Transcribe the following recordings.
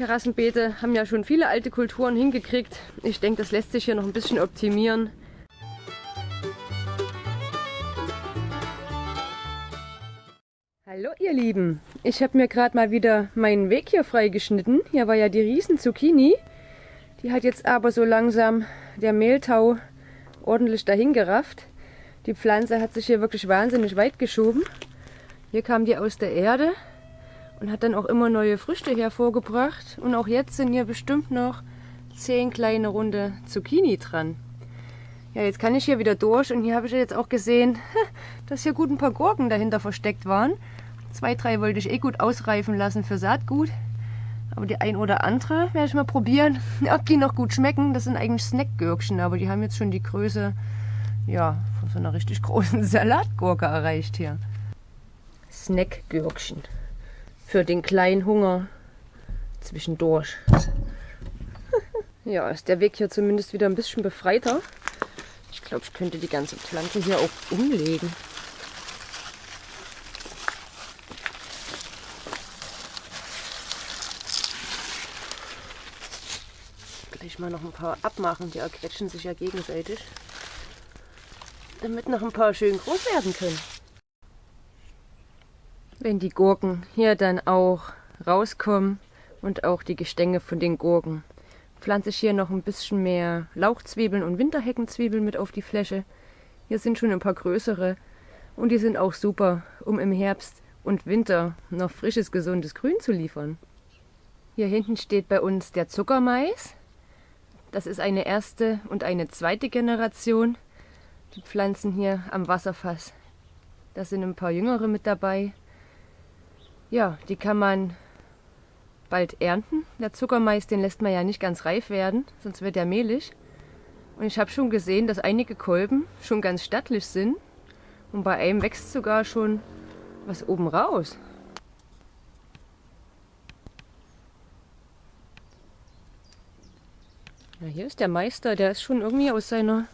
Terrassenbeete haben ja schon viele alte Kulturen hingekriegt. Ich denke, das lässt sich hier noch ein bisschen optimieren. Hallo ihr Lieben, ich habe mir gerade mal wieder meinen Weg hier freigeschnitten. Hier war ja die riesen Zucchini. Die hat jetzt aber so langsam der Mehltau ordentlich dahin gerafft. Die Pflanze hat sich hier wirklich wahnsinnig weit geschoben. Hier kam die aus der Erde und hat dann auch immer neue Früchte hervorgebracht. Und auch jetzt sind hier bestimmt noch zehn kleine runde Zucchini dran. Ja, jetzt kann ich hier wieder durch und hier habe ich jetzt auch gesehen, dass hier gut ein paar Gurken dahinter versteckt waren. Zwei, drei wollte ich eh gut ausreifen lassen für Saatgut. Aber die ein oder andere werde ich mal probieren, ob die noch gut schmecken. Das sind eigentlich Snackgürkchen, aber die haben jetzt schon die Größe ja, von so einer richtig großen Salatgurke erreicht hier. Snackgürkchen. Für den kleinen Hunger zwischendurch. ja, ist der Weg hier zumindest wieder ein bisschen befreiter. Ich glaube, ich könnte die ganze Pflanze hier auch umlegen. Gleich mal noch ein paar abmachen, die erquetschen sich ja gegenseitig. Damit noch ein paar schön groß werden können. Wenn die Gurken hier dann auch rauskommen und auch die Gestänge von den Gurken, pflanze ich hier noch ein bisschen mehr Lauchzwiebeln und Winterheckenzwiebeln mit auf die Fläche. Hier sind schon ein paar größere und die sind auch super, um im Herbst und Winter noch frisches, gesundes Grün zu liefern. Hier hinten steht bei uns der Zuckermais. Das ist eine erste und eine zweite Generation. Die Pflanzen hier am Wasserfass. Da sind ein paar jüngere mit dabei. Ja, die kann man bald ernten. Der Zuckermais, den lässt man ja nicht ganz reif werden, sonst wird er mehlig. Und ich habe schon gesehen, dass einige Kolben schon ganz stattlich sind. Und bei einem wächst sogar schon was oben raus. Ja, hier ist der Meister, der ist schon irgendwie aus seiner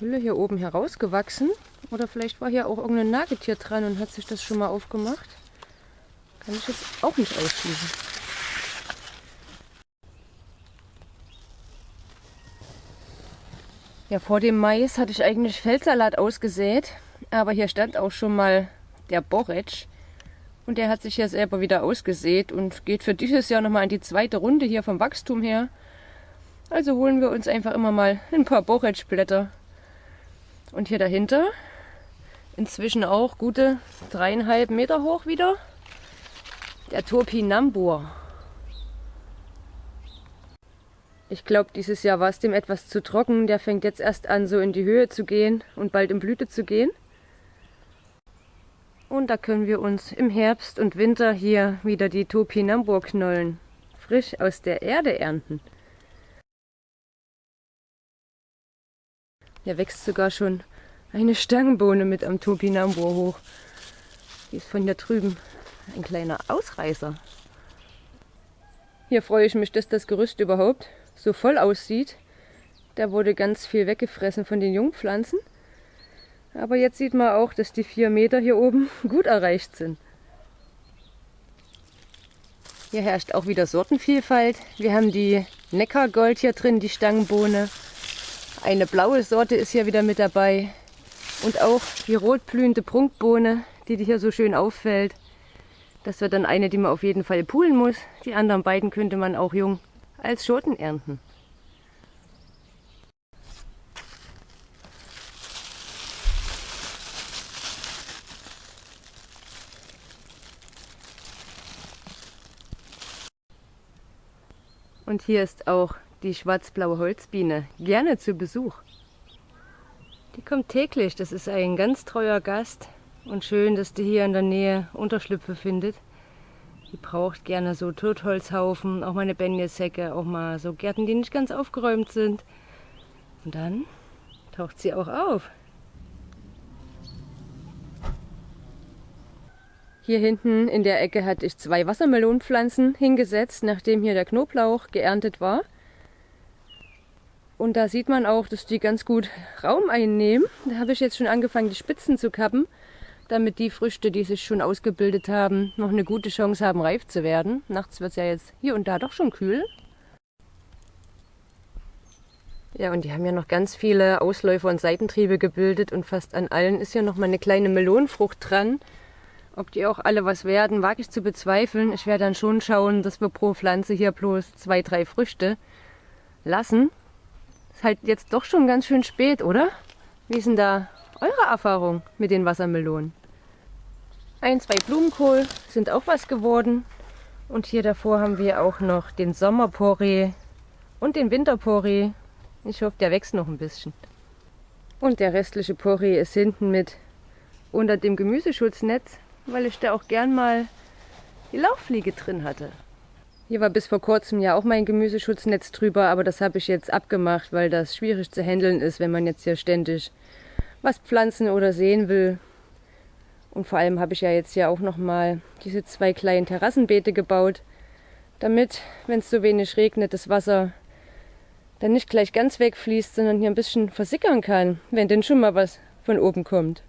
Hülle hier oben herausgewachsen. Oder vielleicht war hier auch irgendein Nagetier dran und hat sich das schon mal aufgemacht. Kann ich jetzt auch nicht ausschließen. Ja, vor dem Mais hatte ich eigentlich Feldsalat ausgesät, aber hier stand auch schon mal der Boretsch. Und der hat sich ja selber wieder ausgesät und geht für dieses Jahr nochmal in die zweite Runde hier vom Wachstum her. Also holen wir uns einfach immer mal ein paar Boretschblätter. Und hier dahinter inzwischen auch gute dreieinhalb Meter hoch wieder. Der Topinambur. Ich glaube, dieses Jahr war es dem etwas zu trocken. Der fängt jetzt erst an, so in die Höhe zu gehen und bald in Blüte zu gehen. Und da können wir uns im Herbst und Winter hier wieder die Topinambur-Knollen frisch aus der Erde ernten. Der wächst sogar schon eine Stangenbohne mit am Topinambur hoch. Die ist von hier drüben ein kleiner Ausreißer. Hier freue ich mich, dass das Gerüst überhaupt so voll aussieht. Da wurde ganz viel weggefressen von den Jungpflanzen. Aber jetzt sieht man auch, dass die vier Meter hier oben gut erreicht sind. Hier herrscht auch wieder Sortenvielfalt. Wir haben die Neckargold hier drin, die Stangenbohne. Eine blaue Sorte ist hier wieder mit dabei. Und auch die rotblühende Prunkbohne, die hier so schön auffällt. Das wird dann eine, die man auf jeden Fall poolen muss. Die anderen beiden könnte man auch jung als Schoten ernten. Und hier ist auch die schwarzblaue Holzbiene gerne zu Besuch. Die kommt täglich, das ist ein ganz treuer Gast und schön, dass die hier in der Nähe Unterschlüpfe findet. Die braucht gerne so Totholzhaufen, auch mal eine Benjesäcke, auch mal so Gärten, die nicht ganz aufgeräumt sind. Und dann taucht sie auch auf. Hier hinten in der Ecke hatte ich zwei Wassermelonenpflanzen hingesetzt, nachdem hier der Knoblauch geerntet war. Und da sieht man auch, dass die ganz gut Raum einnehmen. Da habe ich jetzt schon angefangen, die Spitzen zu kappen. damit die Früchte, die sich schon ausgebildet haben, noch eine gute Chance haben, reif zu werden. Nachts wird es ja jetzt hier und da doch schon kühl. Ja, und die haben ja noch ganz viele Ausläufer und Seitentriebe gebildet und fast an allen ist ja noch mal eine kleine Melonenfrucht dran. Ob die auch alle was werden, wage ich zu bezweifeln. Ich werde dann schon schauen, dass wir pro Pflanze hier bloß zwei, drei Früchte lassen. Ist halt jetzt doch schon ganz schön spät, oder? Wie ist denn da eure Erfahrung mit den Wassermelonen? Ein, zwei Blumenkohl sind auch was geworden. Und hier davor haben wir auch noch den Sommerporree und den Winterporree. Ich hoffe, der wächst noch ein bisschen. Und der restliche Porree ist hinten mit unter dem Gemüseschutznetz weil ich da auch gern mal die Lauchfliege drin hatte. Hier war bis vor kurzem ja auch mein Gemüseschutznetz drüber, aber das habe ich jetzt abgemacht, weil das schwierig zu handeln ist, wenn man jetzt hier ständig was pflanzen oder sehen will. Und vor allem habe ich ja jetzt ja auch noch mal diese zwei kleinen Terrassenbeete gebaut, damit, wenn es so wenig regnet, das Wasser dann nicht gleich ganz wegfließt, sondern hier ein bisschen versickern kann, wenn denn schon mal was von oben kommt.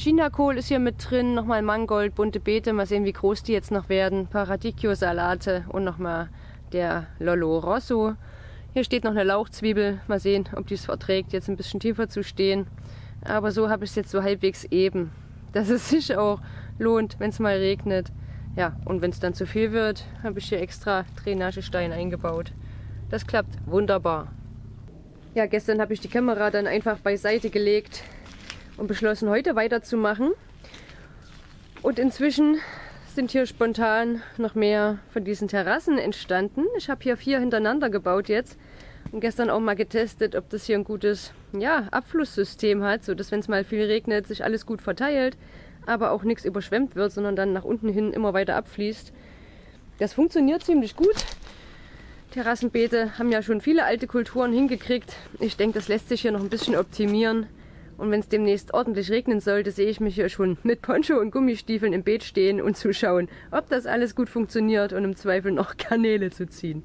Chinakohl ist hier mit drin, nochmal Mangold, bunte Beete, mal sehen wie groß die jetzt noch werden, Paradicchio-Salate und nochmal der Lollo Rosso. Hier steht noch eine Lauchzwiebel, mal sehen, ob die es verträgt, jetzt ein bisschen tiefer zu stehen. Aber so habe ich es jetzt so halbwegs eben, dass es sich auch lohnt, wenn es mal regnet. Ja, und wenn es dann zu viel wird, habe ich hier extra Drainagestein eingebaut. Das klappt wunderbar. Ja, gestern habe ich die Kamera dann einfach beiseite gelegt, und beschlossen, heute weiterzumachen. Und inzwischen sind hier spontan noch mehr von diesen Terrassen entstanden. Ich habe hier vier hintereinander gebaut jetzt und gestern auch mal getestet, ob das hier ein gutes ja, Abflusssystem hat, sodass wenn es mal viel regnet, sich alles gut verteilt, aber auch nichts überschwemmt wird, sondern dann nach unten hin immer weiter abfließt. Das funktioniert ziemlich gut. Terrassenbeete haben ja schon viele alte Kulturen hingekriegt. Ich denke, das lässt sich hier noch ein bisschen optimieren. Und wenn es demnächst ordentlich regnen sollte, sehe ich mich hier schon mit Poncho und Gummistiefeln im Beet stehen und zuschauen, ob das alles gut funktioniert und im Zweifel noch Kanäle zu ziehen.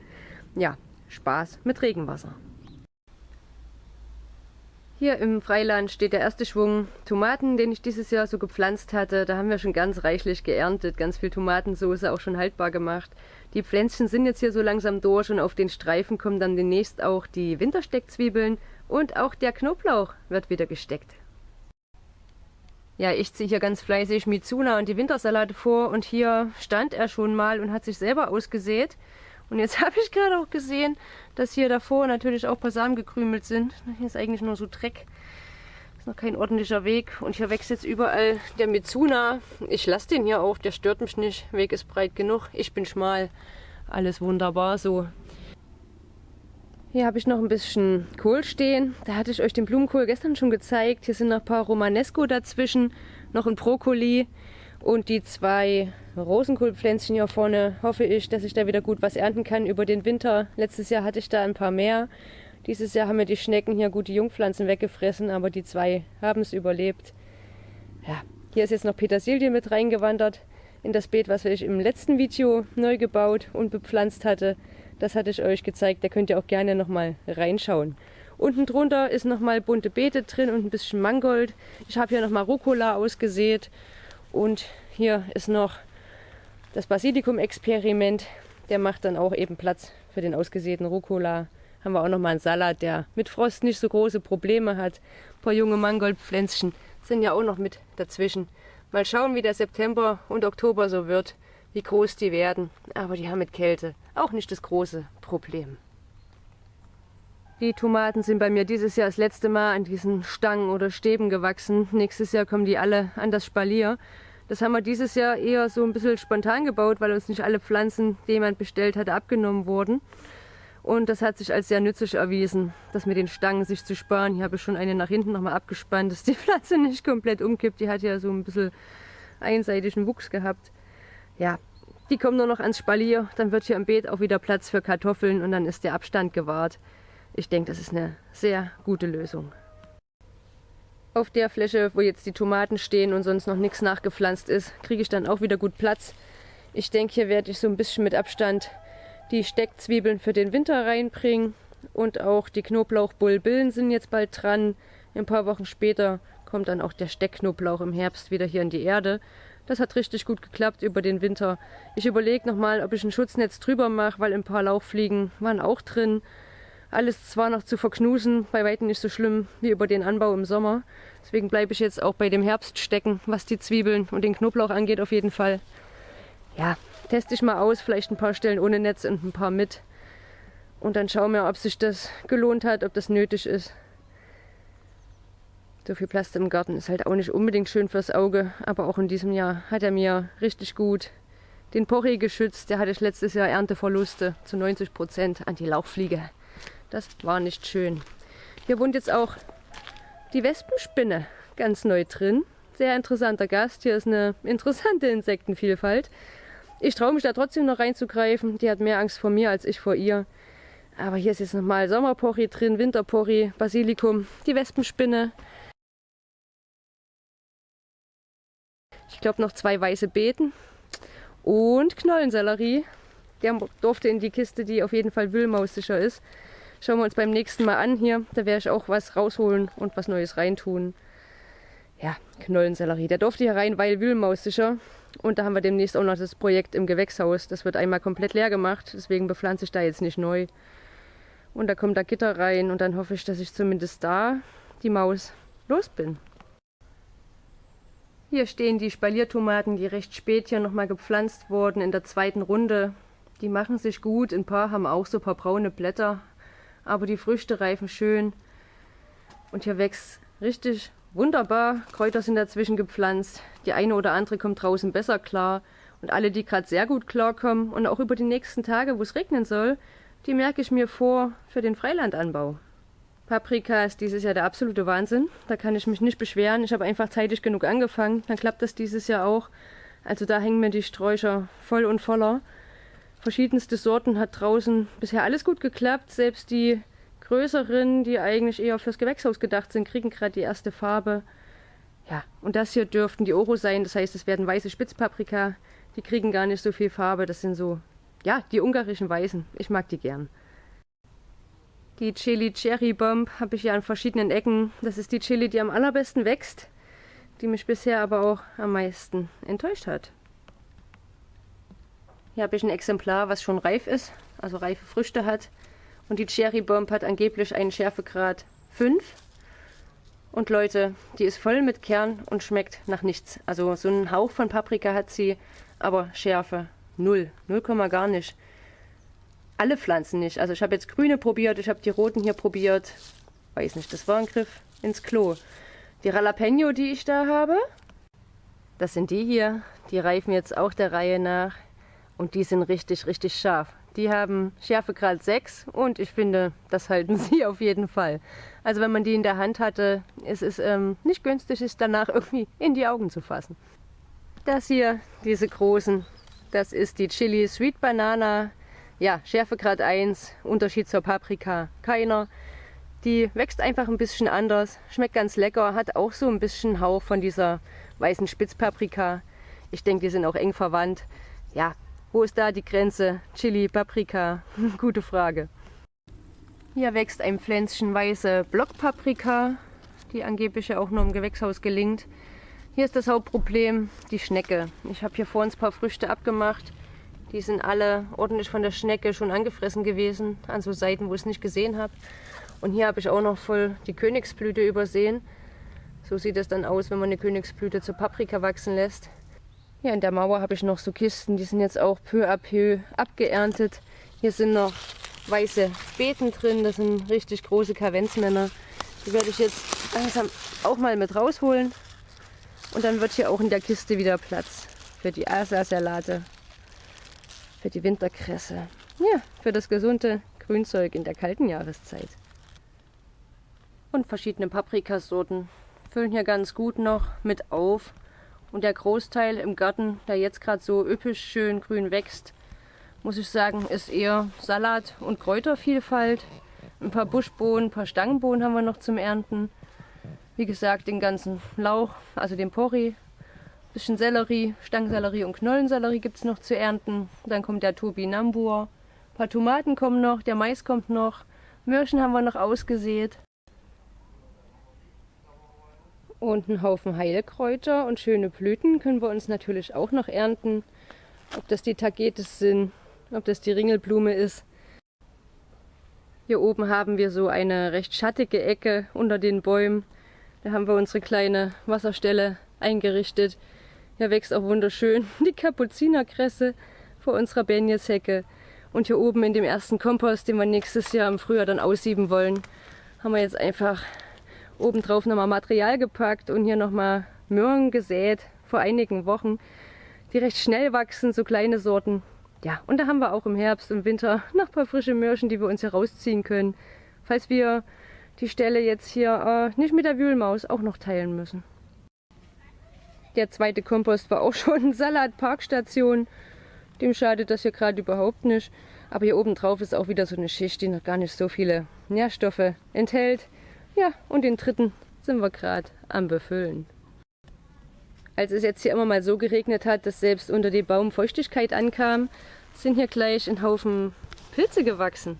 Ja, Spaß mit Regenwasser. Hier im Freiland steht der erste Schwung Tomaten, den ich dieses Jahr so gepflanzt hatte. Da haben wir schon ganz reichlich geerntet, ganz viel Tomatensauce auch schon haltbar gemacht. Die Pflänzchen sind jetzt hier so langsam durch und auf den Streifen kommen dann demnächst auch die Wintersteckzwiebeln und auch der Knoblauch wird wieder gesteckt. Ja, ich ziehe hier ganz fleißig Mizuna und die Wintersalate vor und hier stand er schon mal und hat sich selber ausgesät. Und jetzt habe ich gerade auch gesehen, dass hier davor natürlich auch ein paar Samen gekrümelt sind. Hier ist eigentlich nur so Dreck. Ist noch kein ordentlicher Weg. Und hier wächst jetzt überall der Mizuna. Ich lasse den hier auch, der stört mich nicht. Weg ist breit genug. Ich bin schmal. Alles wunderbar so. Hier habe ich noch ein bisschen Kohl stehen. Da hatte ich euch den Blumenkohl gestern schon gezeigt. Hier sind noch ein paar Romanesco dazwischen, noch ein Brokkoli und die zwei Rosenkohlpflänzchen hier vorne. Hoffe ich, dass ich da wieder gut was ernten kann über den Winter. Letztes Jahr hatte ich da ein paar mehr. Dieses Jahr haben mir die Schnecken hier gut die Jungpflanzen weggefressen, aber die zwei haben es überlebt. Ja, hier ist jetzt noch Petersilie mit reingewandert in das Beet, was ich im letzten Video neu gebaut und bepflanzt hatte. Das hatte ich euch gezeigt, da könnt ihr auch gerne nochmal reinschauen. Unten drunter ist nochmal bunte Beete drin und ein bisschen Mangold. Ich habe hier nochmal Rucola ausgesät. Und hier ist noch das Basilikum-Experiment. Der macht dann auch eben Platz für den ausgesäten Rucola. Haben wir auch nochmal einen Salat, der mit Frost nicht so große Probleme hat. Ein paar junge Mangoldpflänzchen sind ja auch noch mit dazwischen. Mal schauen, wie der September und Oktober so wird, wie groß die werden. Aber die haben mit Kälte auch nicht das große Problem. Die Tomaten sind bei mir dieses Jahr das letzte Mal an diesen Stangen oder Stäben gewachsen. Nächstes Jahr kommen die alle an das Spalier. Das haben wir dieses Jahr eher so ein bisschen spontan gebaut, weil uns nicht alle Pflanzen, die jemand bestellt hatte, abgenommen wurden. Und das hat sich als sehr nützlich erwiesen, das mit den Stangen sich zu sparen. Hier habe ich schon eine nach hinten nochmal abgespannt, dass die Pflanze nicht komplett umkippt. Die hat ja so ein bisschen einseitigen Wuchs gehabt. Ja, die kommen nur noch ans Spalier. Dann wird hier im Beet auch wieder Platz für Kartoffeln und dann ist der Abstand gewahrt. Ich denke, das ist eine sehr gute Lösung. Auf der Fläche, wo jetzt die Tomaten stehen und sonst noch nichts nachgepflanzt ist, kriege ich dann auch wieder gut Platz. Ich denke, hier werde ich so ein bisschen mit Abstand die Steckzwiebeln für den Winter reinbringen. Und auch die Knoblauchbulbillen sind jetzt bald dran. Ein paar Wochen später kommt dann auch der Steckknoblauch im Herbst wieder hier in die Erde. Das hat richtig gut geklappt über den Winter. Ich überlege nochmal, ob ich ein Schutznetz drüber mache, weil ein paar Lauchfliegen waren auch drin. Alles zwar noch zu verknusen, bei weitem nicht so schlimm wie über den Anbau im Sommer. Deswegen bleibe ich jetzt auch bei dem Herbst stecken, was die Zwiebeln und den Knoblauch angeht auf jeden Fall. Ja, teste ich mal aus, vielleicht ein paar Stellen ohne Netz und ein paar mit. Und dann schauen wir, ob sich das gelohnt hat, ob das nötig ist. So viel Plast im Garten ist halt auch nicht unbedingt schön fürs Auge, aber auch in diesem Jahr hat er mir richtig gut den Porree geschützt. Der hatte ich letztes Jahr Ernteverluste zu 90 Prozent an die Lauchfliege. Das war nicht schön. Hier wohnt jetzt auch die Wespenspinne ganz neu drin. Sehr interessanter Gast. Hier ist eine interessante Insektenvielfalt. Ich traue mich da trotzdem noch reinzugreifen. Die hat mehr Angst vor mir als ich vor ihr. Aber hier ist jetzt nochmal Sommerporri drin, Winterporri, Basilikum, die Wespenspinne. Ich glaube noch zwei weiße Beeten und Knollensellerie. Der durfte in die Kiste, die auf jeden Fall wühlmaussicher ist. Schauen wir uns beim nächsten Mal an hier. Da werde ich auch was rausholen und was Neues reintun. Ja, Knollensellerie. Der durfte hier rein, weil wühlmaussicher. Und da haben wir demnächst auch noch das Projekt im Gewächshaus. Das wird einmal komplett leer gemacht. Deswegen bepflanze ich da jetzt nicht neu. Und da kommt da Gitter rein und dann hoffe ich, dass ich zumindest da die Maus los bin. Hier stehen die Spaliertomaten, die recht spät hier nochmal gepflanzt wurden in der zweiten Runde. Die machen sich gut. Ein paar haben auch so ein paar braune Blätter aber die Früchte reifen schön. Und hier wächst richtig wunderbar. Kräuter sind dazwischen gepflanzt. Die eine oder andere kommt draußen besser klar. Und alle, die gerade sehr gut klarkommen und auch über die nächsten Tage, wo es regnen soll, die merke ich mir vor für den Freilandanbau. Paprika ist dieses Jahr der absolute Wahnsinn. Da kann ich mich nicht beschweren. Ich habe einfach zeitig genug angefangen. Dann klappt das dieses Jahr auch. Also da hängen mir die Sträucher voll und voller verschiedenste Sorten hat draußen bisher alles gut geklappt. Selbst die größeren, die eigentlich eher fürs Gewächshaus gedacht sind, kriegen gerade die erste Farbe. Ja, und das hier dürften die Oro sein. Das heißt, es werden weiße Spitzpaprika. Die kriegen gar nicht so viel Farbe. Das sind so, ja, die ungarischen Weißen. Ich mag die gern. Die Chili Cherry Bomb habe ich ja an verschiedenen Ecken. Das ist die Chili, die am allerbesten wächst, die mich bisher aber auch am meisten enttäuscht hat. Hier habe ich ein Exemplar, was schon reif ist, also reife Früchte hat. Und die Cherry Bomb hat angeblich einen Schärfegrad 5. Und Leute, die ist voll mit Kern und schmeckt nach nichts. Also so einen Hauch von Paprika hat sie, aber Schärfe null. Null Komma gar nicht. Alle Pflanzen nicht. Also ich habe jetzt grüne probiert, ich habe die roten hier probiert. Weiß nicht, das war ein Griff ins Klo. Die Jalapeno, die ich da habe, das sind die hier. Die reifen jetzt auch der Reihe nach. Und die sind richtig, richtig scharf. Die haben Schärfegrad 6 und ich finde, das halten sie auf jeden Fall. Also wenn man die in der Hand hatte, ist es ähm, nicht günstig, es danach irgendwie in die Augen zu fassen. Das hier, diese großen, das ist die Chili Sweet Banana. Ja, Schärfegrad 1, Unterschied zur Paprika keiner. Die wächst einfach ein bisschen anders, schmeckt ganz lecker, hat auch so ein bisschen Hauch von dieser weißen Spitzpaprika. Ich denke, die sind auch eng verwandt. Ja, wo ist da die Grenze? Chili, Paprika? Gute Frage. Hier wächst ein Pflänzchen weiße Blockpaprika, die angeblich ja auch nur im Gewächshaus gelingt. Hier ist das Hauptproblem die Schnecke. Ich habe hier vor uns ein paar Früchte abgemacht. Die sind alle ordentlich von der Schnecke schon angefressen gewesen, an so Seiten, wo ich es nicht gesehen habe. Und hier habe ich auch noch voll die Königsblüte übersehen. So sieht es dann aus, wenn man eine Königsblüte zur Paprika wachsen lässt. Hier in der Mauer habe ich noch so Kisten, die sind jetzt auch peu à peu abgeerntet. Hier sind noch weiße Beeten drin, das sind richtig große Kavenzmänner. Die werde ich jetzt langsam auch mal mit rausholen. Und dann wird hier auch in der Kiste wieder Platz für die Asa-Salate, für die Winterkresse, ja, für das gesunde Grünzeug in der kalten Jahreszeit. Und verschiedene Paprikasorten füllen hier ganz gut noch mit auf. Und der Großteil im Garten, der jetzt gerade so üppig schön grün wächst, muss ich sagen, ist eher Salat- und Kräutervielfalt. Ein paar Buschbohnen, ein paar Stangenbohnen haben wir noch zum Ernten. Wie gesagt, den ganzen Lauch, also den Porree, bisschen Sellerie, Stangensellerie und Knollensellerie gibt es noch zu ernten. Dann kommt der Turbinambur, ein paar Tomaten kommen noch, der Mais kommt noch, Möhrchen haben wir noch ausgesät. Und einen Haufen Heilkräuter und schöne Blüten können wir uns natürlich auch noch ernten. Ob das die Tagetes sind, ob das die Ringelblume ist. Hier oben haben wir so eine recht schattige Ecke unter den Bäumen. Da haben wir unsere kleine Wasserstelle eingerichtet. Hier wächst auch wunderschön die Kapuzinerkresse vor unserer Benjeshecke. Und hier oben in dem ersten Kompost, den wir nächstes Jahr im Frühjahr dann aussieben wollen, haben wir jetzt einfach obendrauf nochmal Material gepackt und hier nochmal Möhren gesät vor einigen Wochen, die recht schnell wachsen, so kleine Sorten. Ja, und da haben wir auch im Herbst und Winter noch ein paar frische Möhrchen, die wir uns hier rausziehen können, falls wir die Stelle jetzt hier äh, nicht mit der Wühlmaus auch noch teilen müssen. Der zweite Kompost war auch schon Salatparkstation. Dem schadet das hier gerade überhaupt nicht. Aber hier oben drauf ist auch wieder so eine Schicht, die noch gar nicht so viele Nährstoffe enthält. Ja, und den dritten sind wir gerade am Befüllen. Als es jetzt hier immer mal so geregnet hat, dass selbst unter dem Baum Feuchtigkeit ankam, sind hier gleich ein Haufen Pilze gewachsen.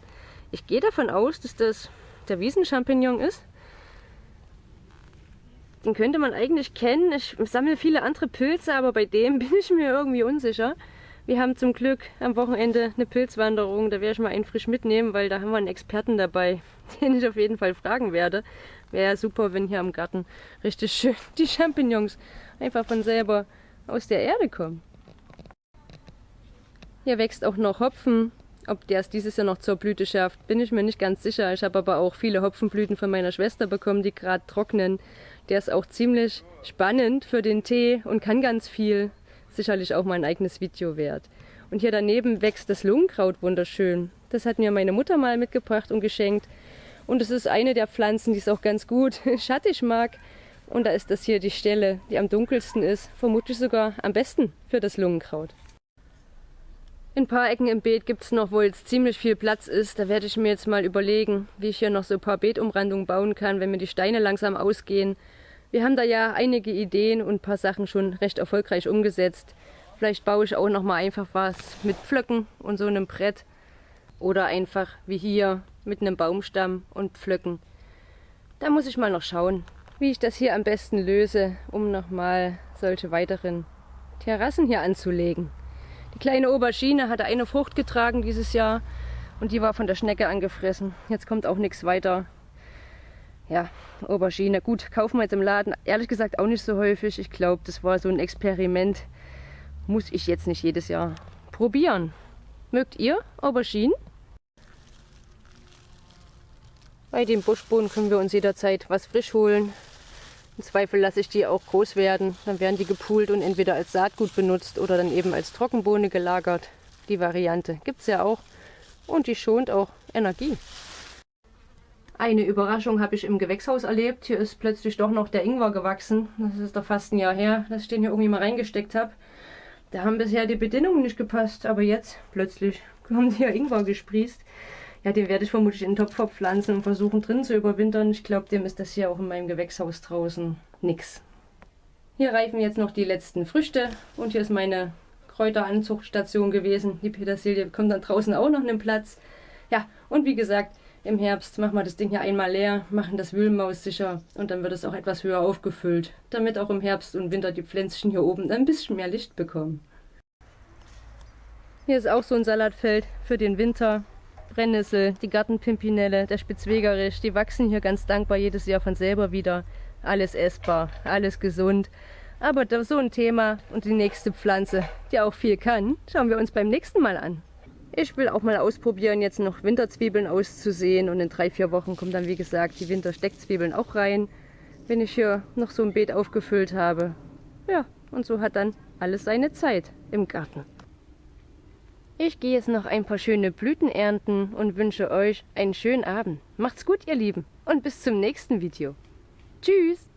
Ich gehe davon aus, dass das der Wiesenchampignon ist. Den könnte man eigentlich kennen. Ich sammle viele andere Pilze, aber bei dem bin ich mir irgendwie unsicher. Wir haben zum Glück am Wochenende eine Pilzwanderung. Da werde ich mal einen frisch mitnehmen, weil da haben wir einen Experten dabei, den ich auf jeden Fall fragen werde. Wäre ja super, wenn hier am Garten richtig schön die Champignons einfach von selber aus der Erde kommen. Hier wächst auch noch Hopfen. Ob der es dieses Jahr noch zur Blüte schafft, bin ich mir nicht ganz sicher. Ich habe aber auch viele Hopfenblüten von meiner Schwester bekommen, die gerade trocknen. Der ist auch ziemlich spannend für den Tee und kann ganz viel. Sicherlich auch mein eigenes Video wert. Und hier daneben wächst das Lungenkraut wunderschön. Das hat mir meine Mutter mal mitgebracht und geschenkt. Und es ist eine der Pflanzen, die es auch ganz gut schattig mag. Und da ist das hier die Stelle, die am dunkelsten ist. Vermutlich sogar am besten für das Lungenkraut. In ein paar Ecken im Beet gibt es noch, wo jetzt ziemlich viel Platz ist. Da werde ich mir jetzt mal überlegen, wie ich hier noch so ein paar Beetumrandungen bauen kann, wenn mir die Steine langsam ausgehen. Wir haben da ja einige Ideen und ein paar Sachen schon recht erfolgreich umgesetzt. Vielleicht baue ich auch noch mal einfach was mit Pflöcken und so einem Brett. Oder einfach wie hier mit einem Baumstamm und Pflöcken. Da muss ich mal noch schauen, wie ich das hier am besten löse, um nochmal solche weiteren Terrassen hier anzulegen. Die kleine Aubergine hatte eine Frucht getragen dieses Jahr und die war von der Schnecke angefressen. Jetzt kommt auch nichts weiter. Ja, Aubergine. Gut, kaufen wir jetzt im Laden. Ehrlich gesagt auch nicht so häufig. Ich glaube, das war so ein Experiment. Muss ich jetzt nicht jedes Jahr probieren. Mögt ihr Auberginen? Bei den Buschbohnen können wir uns jederzeit was frisch holen. Im Zweifel lasse ich die auch groß werden. Dann werden die gepult und entweder als Saatgut benutzt oder dann eben als Trockenbohne gelagert. Die Variante gibt es ja auch. Und die schont auch Energie. Eine Überraschung habe ich im Gewächshaus erlebt. Hier ist plötzlich doch noch der Ingwer gewachsen. Das ist doch fast ein Jahr her, dass ich den hier irgendwie mal reingesteckt habe. Da haben bisher die Bedingungen nicht gepasst, aber jetzt plötzlich kommt hier Ingwer gesprießt. Ja, den werde ich vermutlich in den Topf verpflanzen und versuchen drin zu überwintern. Ich glaube, dem ist das hier auch in meinem Gewächshaus draußen nix. Hier reifen jetzt noch die letzten Früchte und hier ist meine Kräuteranzuchtstation gewesen. Die Petersilie bekommt dann draußen auch noch einen Platz. Ja, und wie gesagt, Im Herbst machen wir das Ding hier einmal leer, machen das Wühlmaus sicher und dann wird es auch etwas höher aufgefüllt, damit auch im Herbst und Winter die Pflänzchen hier oben ein bisschen mehr Licht bekommen. Hier ist auch so ein Salatfeld für den Winter. Brennnessel, die Gartenpimpinelle, der Spitzwegerisch, die wachsen hier ganz dankbar jedes Jahr von selber wieder. Alles essbar, alles gesund. Aber so ein Thema und die nächste Pflanze, die auch viel kann, schauen wir uns beim nächsten Mal an. Ich will auch mal ausprobieren, jetzt noch Winterzwiebeln auszusehen und in drei, vier Wochen kommen dann wie gesagt die Wintersteckzwiebeln auch rein, wenn ich hier noch so ein Beet aufgefüllt habe. Ja, und so hat dann alles seine Zeit im Garten. Ich gehe jetzt noch ein paar schöne Blüten ernten und wünsche euch einen schönen Abend. Macht's gut, ihr Lieben, und bis zum nächsten Video. Tschüss!